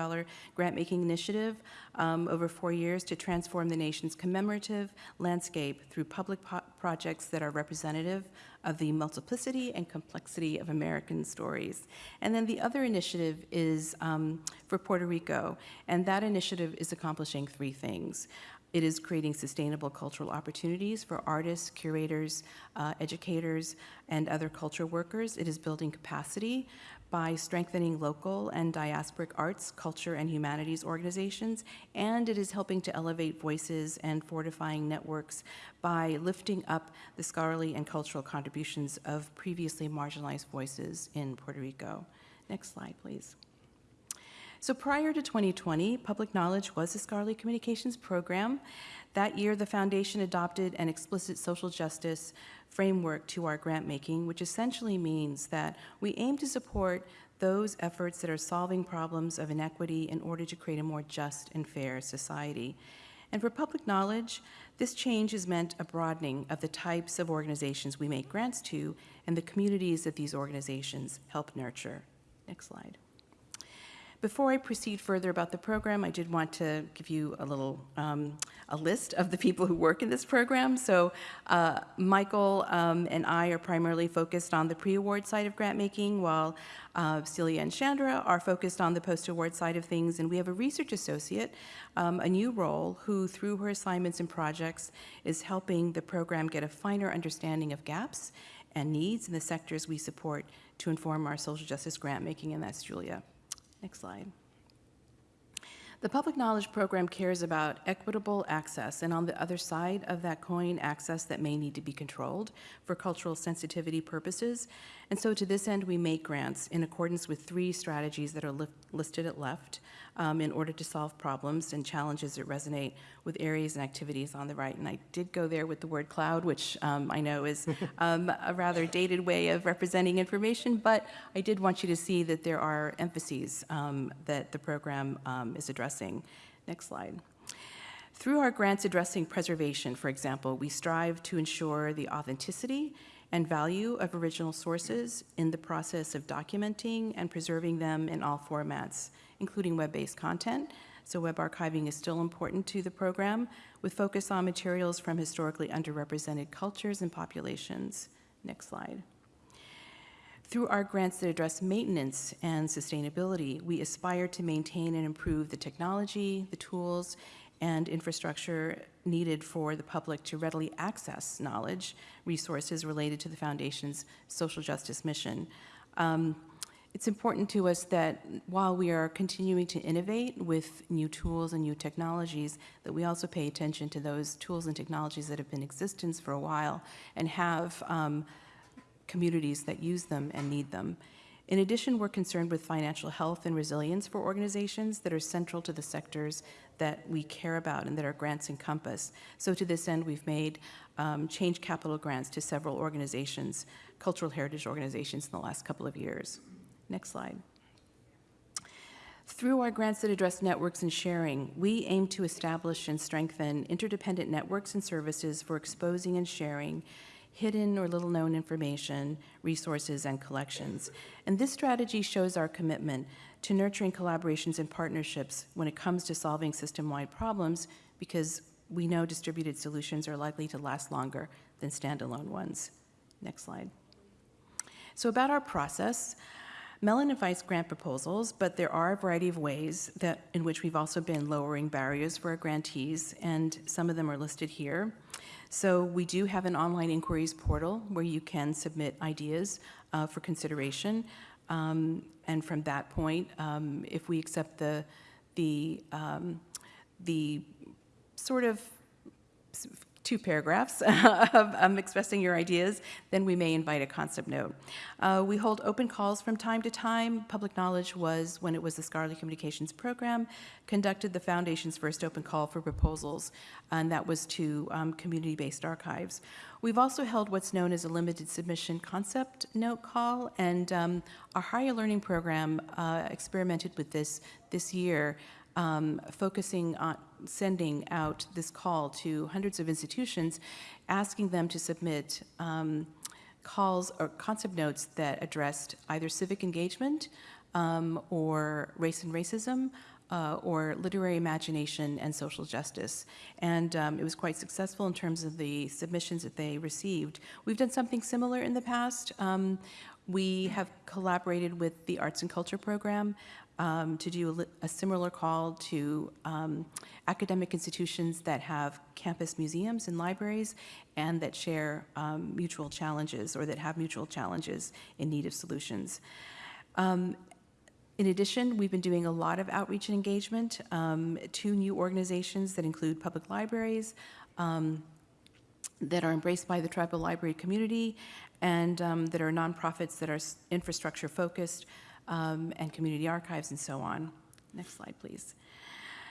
grant-making initiative um, over four years to transform the nation's commemorative landscape through public projects that are representative of the multiplicity and complexity of American stories. And then the other initiative is um, for Puerto Rico, and that initiative is accomplishing three things. It is creating sustainable cultural opportunities for artists, curators, uh, educators, and other culture workers. It is building capacity by strengthening local and diasporic arts, culture, and humanities organizations, and it is helping to elevate voices and fortifying networks by lifting up the scholarly and cultural contributions of previously marginalized voices in Puerto Rico. Next slide, please. So prior to 2020, Public Knowledge was a scholarly communications program. That year, the foundation adopted an explicit social justice framework to our grant making, which essentially means that we aim to support those efforts that are solving problems of inequity in order to create a more just and fair society. And for public knowledge, this change has meant a broadening of the types of organizations we make grants to and the communities that these organizations help nurture. Next slide. Before I proceed further about the program, I did want to give you a little, um, a list of the people who work in this program. So uh, Michael um, and I are primarily focused on the pre-award side of grant making, while uh, Celia and Chandra are focused on the post-award side of things. And we have a research associate, um, a new role, who through her assignments and projects is helping the program get a finer understanding of gaps and needs in the sectors we support to inform our social justice grant making, and that's Julia. Next slide. The Public Knowledge Program cares about equitable access, and on the other side of that coin, access that may need to be controlled for cultural sensitivity purposes. And so to this end, we make grants in accordance with three strategies that are li- listed at left um, in order to solve problems and challenges that resonate with areas and activities on the right. And I did go there with the word cloud, which um, I know is um, a rather dated way of representing information, but I did want you to see that there are emphases um, that the program um, is addressing. Next slide. Through our grants addressing preservation, for example, we strive to ensure the authenticity and value of original sources in the process of documenting and preserving them in all formats, including web-based content. So web archiving is still important to the program, with focus on materials from historically underrepresented cultures and populations. Next slide. Through our grants that address maintenance and sustainability, we aspire to maintain and improve the technology, the tools, and infrastructure needed for the public to readily access knowledge, resources related to the Foundation's social justice mission. Um, it's important to us that while we are continuing to innovate with new tools and new technologies, that we also pay attention to those tools and technologies that have been in existence for a while and have um, communities that use them and need them. In addition, we're concerned with financial health and resilience for organizations that are central to the sectors that we care about and that our grants encompass. So to this end, we've made um, change capital grants to several organizations, cultural heritage organizations in the last couple of years. Next slide. Through our grants that address networks and sharing, we aim to establish and strengthen interdependent networks and services for exposing and sharing hidden or little-known information, resources, and collections. And this strategy shows our commitment to nurturing collaborations and partnerships when it comes to solving system-wide problems because we know distributed solutions are likely to last longer than standalone ones. Next slide. So about our process, Mellon invites grant proposals, but there are a variety of ways that, in which we've also been lowering barriers for our grantees, and some of them are listed here. So we do have an online inquiries portal where you can submit ideas uh, for consideration. Um, and from that point, um, if we accept the, the, um, the sort of two paragraphs of um, expressing your ideas, then we may invite a concept note. Uh, we hold open calls from time to time. Public Knowledge was, when it was the Scholarly Communications Program, conducted the Foundation's first open call for proposals, and that was to um, community-based archives. We've also held what's known as a limited submission concept note call, and um, our higher learning program uh, experimented with this this year um, focusing on sending out this call to hundreds of institutions, asking them to submit um, calls or concept notes that addressed either civic engagement um, or race and racism. Uh, or literary imagination and social justice. And um, it was quite successful in terms of the submissions that they received. We've done something similar in the past. Um, we have collaborated with the Arts and Culture Program um, to do a, a similar call to um, academic institutions that have campus museums and libraries and that share um, mutual challenges or that have mutual challenges in need of solutions. Um, in addition, we've been doing a lot of outreach and engagement um, to new organizations that include public libraries, um, that are embraced by the tribal library community, and um, that are nonprofits that are infrastructure focused, um, and community archives and so on. Next slide, please.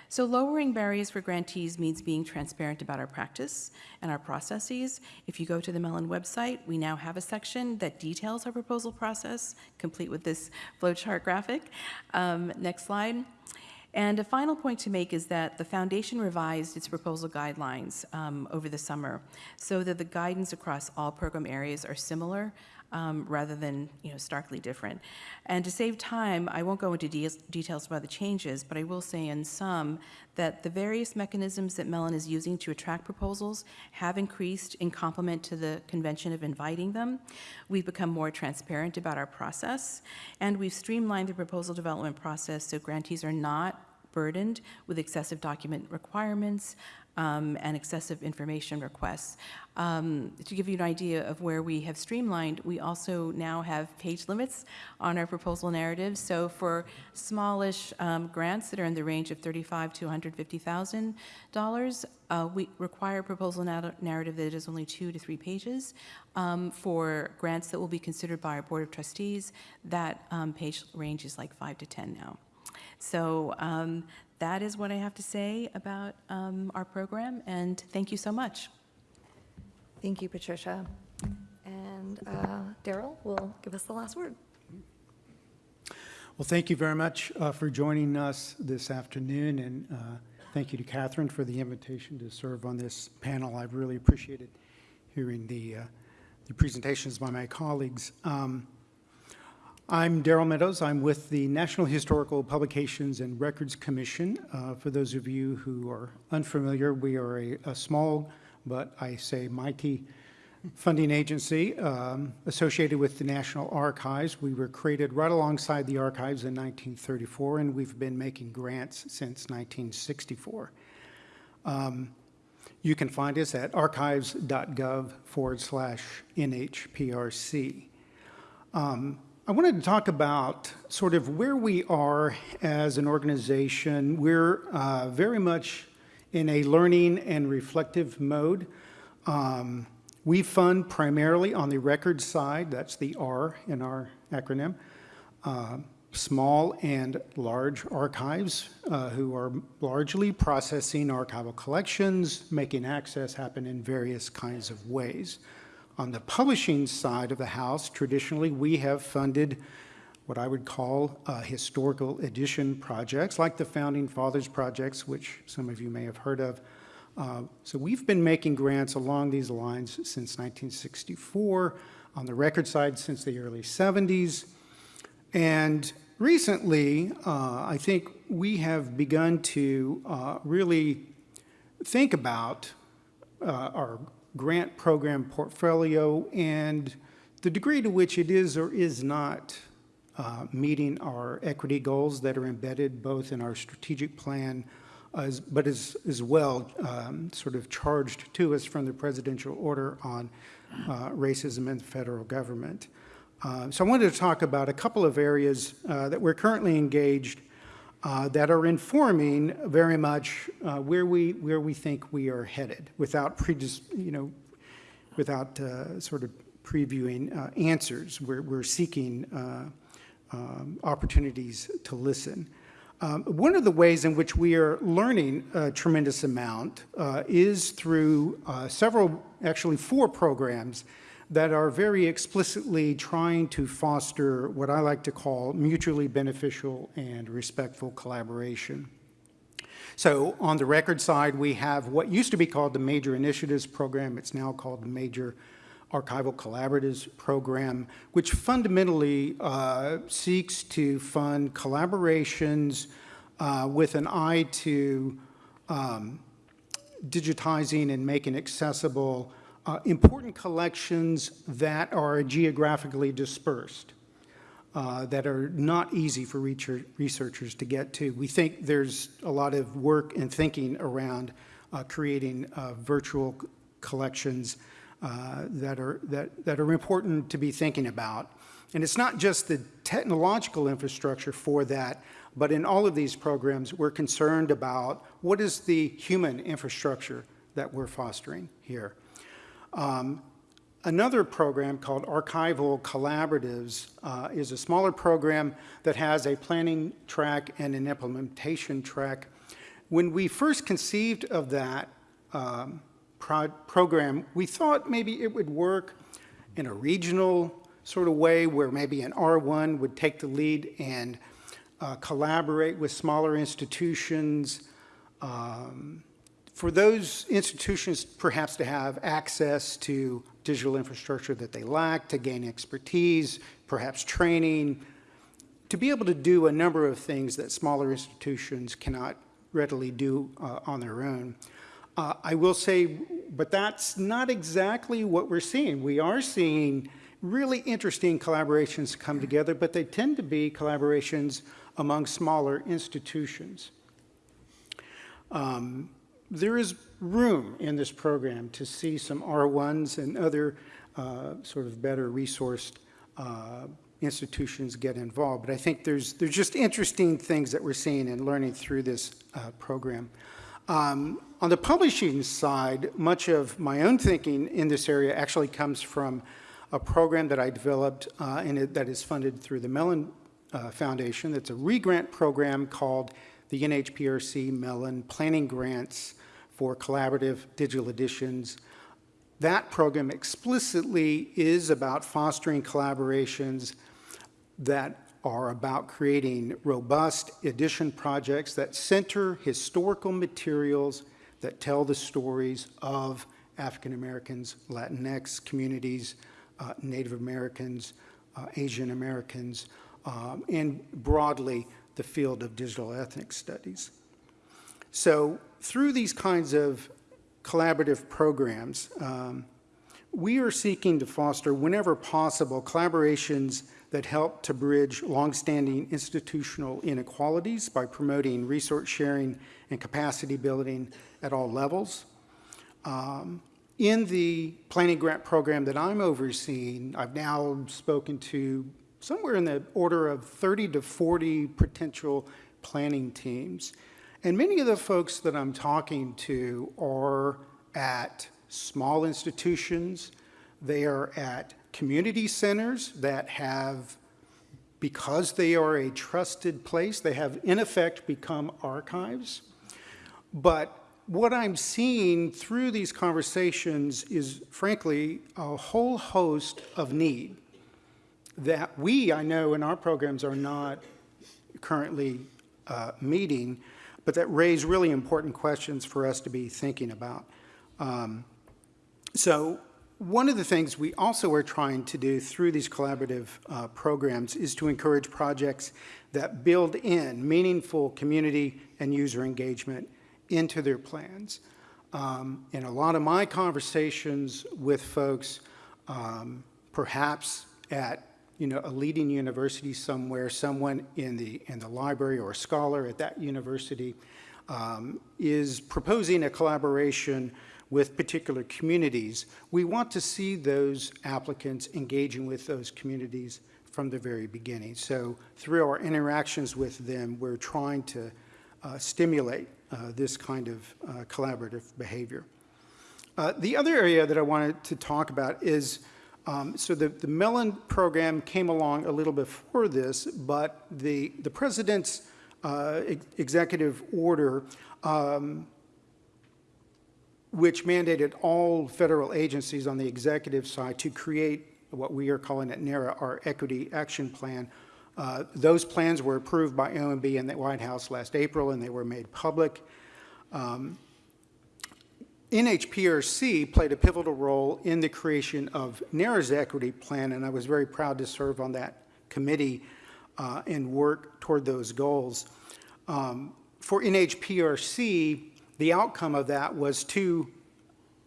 So lowering barriers for grantees means being transparent about our practice and our processes. If you go to the Mellon website, we now have a section that details our proposal process, complete with this flowchart graphic. Um, next slide. And a final point to make is that the foundation revised its proposal guidelines um, over the summer so that the guidance across all program areas are similar um, rather than, you know, starkly different. And to save time, I won't go into de- details about the changes, but I will say in sum that the various mechanisms that Mellon is using to attract proposals have increased in complement to the convention of inviting them. We've become more transparent about our process, and we've streamlined the proposal development process so grantees are not burdened with excessive document requirements um, and excessive information requests. Um, To give you an idea of where we have streamlined, we also now have page limits on our proposal narratives. So for smallish um, grants that are in the range of 35 to 150,000 dollars, uh, we require a proposal nar- narrative that is only two to three pages. Um, For grants that will be considered by our Board of Trustees, that um, page range is like five to 10 now. So um, that is what I have to say about um, our program, and thank you so much. Thank you, Patricia. And uh, Darrell will give us the last word. Well, thank you very much uh, for joining us this afternoon, and uh, thank you to Katherine for the invitation to serve on this panel. I've really appreciated hearing the, uh, the presentations by my colleagues. Um, I'm Darrell Meadows. I'm with the National Historical Publications and Records Commission. Uh, For those of you who are unfamiliar, we are a a small, but I say mighty funding agency um, associated with the National Archives. We were created right alongside the archives in 1934, and we've been making grants since 1964. Um, You can find us at archives.gov forward slash NHPRC. Um, I wanted to talk about sort of where we are as an organization. We're uh, very much in a learning and reflective mode. Um, we fund primarily on the record side, that's the R in our acronym, uh, small and large archives uh, who are largely processing archival collections, making access happen in various kinds of ways. On the publishing side of the house, traditionally, we have funded what I would call uh, historical edition projects, like the Founding Fathers projects, which some of you may have heard of. Uh, So we've been making grants along these lines since 1964, on the record side since the early 70s. And recently, uh, I think we have begun to uh, really think about uh, our grant program portfolio and the degree to which it is or is not uh, meeting our equity goals that are embedded both in our strategic plan, as, but as, as well um, sort of charged to us from the presidential order on uh, racism in the federal government. Uh, so I wanted to talk about a couple of areas uh, that we're currently engaged uh, that are informing very much uh, where we where we think we are headed, without predis, you know, without uh, sort of previewing uh, answers. We're we're seeking uh, um, opportunities to listen. Um, one of the ways in which we are learning a tremendous amount uh, is through several, actually four programs that are very explicitly trying to foster what I like to call mutually beneficial and respectful collaboration. So on the record side, we have what used to be called the Major Initiatives Program. It's now called the Major Archival Collaboratives Program, which fundamentally uh, seeks to fund collaborations uh, with an eye to um, digitizing and making accessible uh, important collections that are geographically dispersed, uh, that are not easy for researchers to get to. We think there's a lot of work and thinking around uh, creating uh, virtual collections uh, that are that, that are important to be thinking about. And it's not just the technological infrastructure for that, but in all of these programs, we're concerned about what is the human infrastructure that we're fostering here. Um, Another program called Archival Collaboratives uh, is a smaller program that has a planning track and an implementation track. When we first conceived of that um, pro- program, we thought maybe it would work in a regional sort of way where maybe an R1 would take the lead and uh, collaborate with smaller institutions, um, for those institutions perhaps to have access to digital infrastructure that they lack, to gain expertise, perhaps training, to be able to do a number of things that smaller institutions cannot readily do uh, on their own. Uh, I will say, but that's not exactly what we're seeing. We are seeing really interesting collaborations come together, but they tend to be collaborations among smaller institutions. Um, there is room in this program to see some R1s and other uh, sort of better resourced uh, institutions get involved. But I think there's, there's just interesting things that we're seeing and learning through this uh, program. Um, on the publishing side, much of my own thinking in this area actually comes from a program that I developed uh, and it, that is funded through the Mellon uh, Foundation. It's a re-grant program called the NHPRC Mellon Planning Grants for Collaborative Digital Editions. That program explicitly is about fostering collaborations that are about creating robust edition projects that center historical materials that tell the stories of African Americans, Latinx communities, uh, Native Americans, uh, Asian Americans, um, and broadly the field of digital ethnic studies. So through these kinds of collaborative programs, um, we are seeking to foster, whenever possible, collaborations that help to bridge longstanding institutional inequalities by promoting resource sharing and capacity building at all levels. Um, in the planning grant program that I'm overseeing, I've now spoken to somewhere in the order of 30 to 40 potential planning teams. And many of the folks that I'm talking to are at small institutions, they are at community centers that have, because they are a trusted place, they have in effect become archives. But what I'm seeing through these conversations is frankly a whole host of need that we, I know in our programs are not currently uh, meeting, but that raise really important questions for us to be thinking about. Um, so one of the things we also are trying to do through these collaborative uh, programs is to encourage projects that build in meaningful community and user engagement into their plans. Um, in a lot of my conversations with folks, um, perhaps at you know, a leading university somewhere, someone in the, in the library or a scholar at that university um, is proposing a collaboration with particular communities, we want to see those applicants engaging with those communities from the very beginning. So through our interactions with them, we're trying to uh, stimulate uh, this kind of uh, collaborative behavior. Uh, the other area that I wanted to talk about is, um, so the, the Mellon program came along a little before this, but the, the president's uh, ex executive order um, which mandated all federal agencies on the executive side to create what we are calling at NARA our Equity Action Plan. Uh, those plans were approved by OMB and the White House last April, and they were made public. Um, NHPRC played a pivotal role in the creation of NARA's equity plan, and I was very proud to serve on that committee uh, and work toward those goals. Um, for NHPRC, the outcome of that was two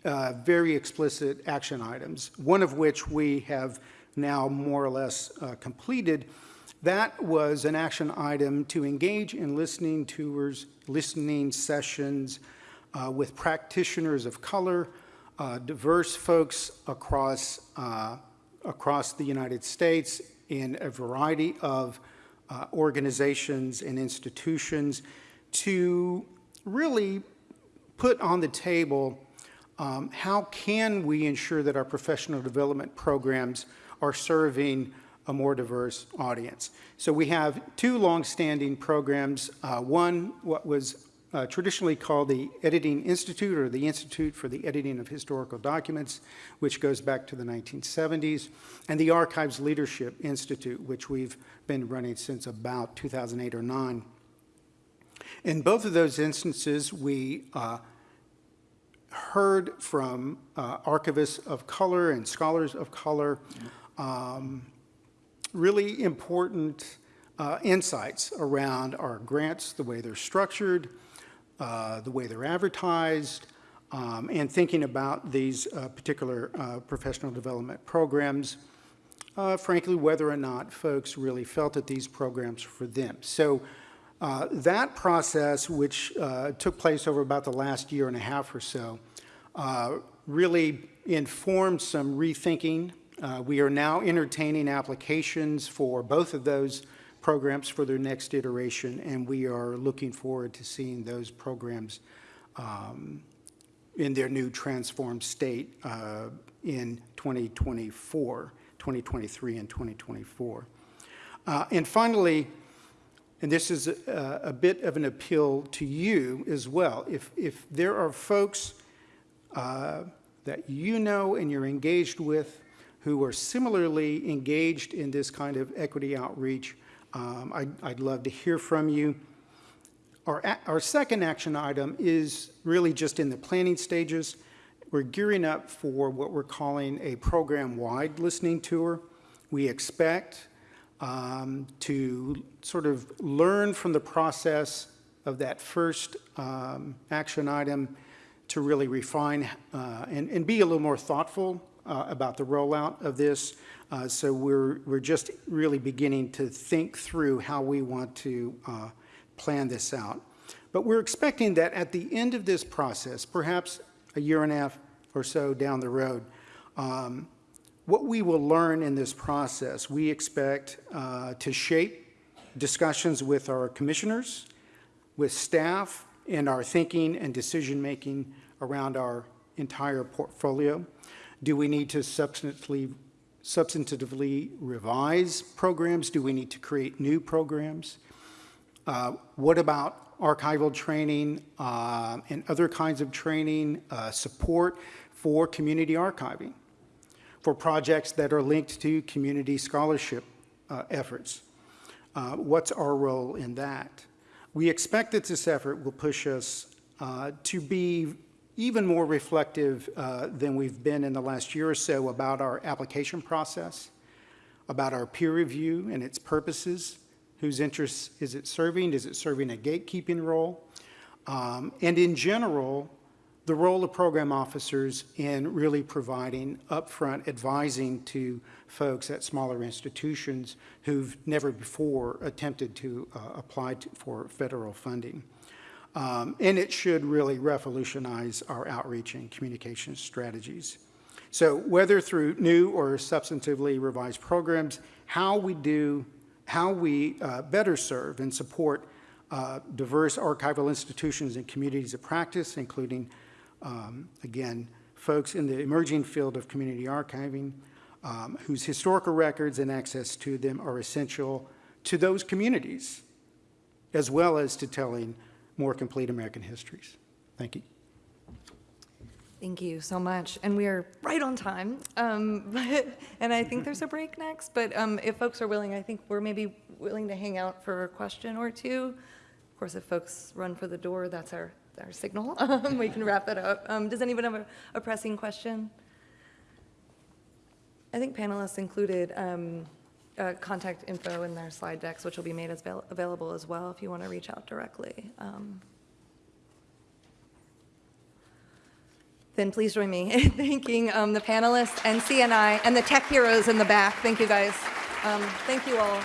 uh, very explicit action items, one of which we have now more or less uh, completed. That was an action item to engage in listening tours, listening sessions uh, with practitioners of color, uh, diverse folks across, uh, across the United States in a variety of uh, organizations and institutions to really put on the table um, how can we ensure that our professional development programs are serving a more diverse audience. So we have two long-standing programs. Uh, one, what was uh, traditionally called the Editing Institute or the Institute for the Editing of Historical Documents, which goes back to the 1970s, and the Archives Leadership Institute, which we've been running since about 2008 or 9. In both of those instances, we uh, heard from uh, archivists of color and scholars of color um, really important uh, insights around our grants, the way they're structured, uh, the way they're advertised, um, and thinking about these uh, particular uh, professional development programs, uh, frankly, whether or not folks really felt that these programs were for them. So uh, that process, which took place over about the last year and a half or so, really informed some rethinking. We are now entertaining applications for both of those programs for their next iteration, and we are looking forward to seeing those programs um, in their new transformed state uh, in 2024, 2023 and 2024. Uh, And finally, and this is a, a bit of an appeal to you as well. If, if there are folks uh, that you know and you're engaged with who are similarly engaged in this kind of equity outreach, um, I'd, I'd love to hear from you. Our, our second action item is really just in the planning stages. We're gearing up for what we're calling a program-wide listening tour. We expect um, to sort of learn from the process of that first um, action item to really refine uh, and, and be a little more thoughtful uh, about the rollout of this. Uh, so we're, we're just really beginning to think through how we want to uh, plan this out. But we're expecting that at the end of this process, perhaps a year and a half or so down the road, um, what we will learn in this process, we expect uh, to shape discussions with our commissioners, with staff, and our thinking and decision-making around our entire portfolio. Do we need to substantively, substantively revise programs? Do we need to create new programs? Uh, What about archival training uh, and other kinds of training, uh, support for community archiving? for projects that are linked to community scholarship uh, efforts. Uh, What's our role in that? We expect that this effort will push us uh, to be even more reflective uh, than we've been in the last year or so about our application process, about our peer review and its purposes, whose interests is it serving? Is it serving a gatekeeping role? Um, And in general, the role of program officers in really providing upfront advising to folks at smaller institutions who've never before attempted to uh, apply to, for federal funding. Um, and it should really revolutionize our outreach and communication strategies. So whether through new or substantively revised programs, how we do, how we uh, better serve and support uh, diverse archival institutions and communities of practice, including um, again, folks in the emerging field of community archiving um, whose historical records and access to them are essential to those communities, as well as to telling more complete American histories. Thank you. Thank you so much. And we are right on time. Um, but, and I think there's a break next, but um, if folks are willing, I think we're maybe willing to hang out for a question or two. Of course, if folks run for the door, that's our, our signal. Um, we can wrap it up. Um, does anyone have a, a pressing question? I think panelists included um, uh, contact info in their slide decks, which will be made as avail- available as well if you want to reach out directly. Um, Then please join me in thanking um, the panelists and CNI and the tech heroes in the back. Thank you, guys. Um, Thank you all.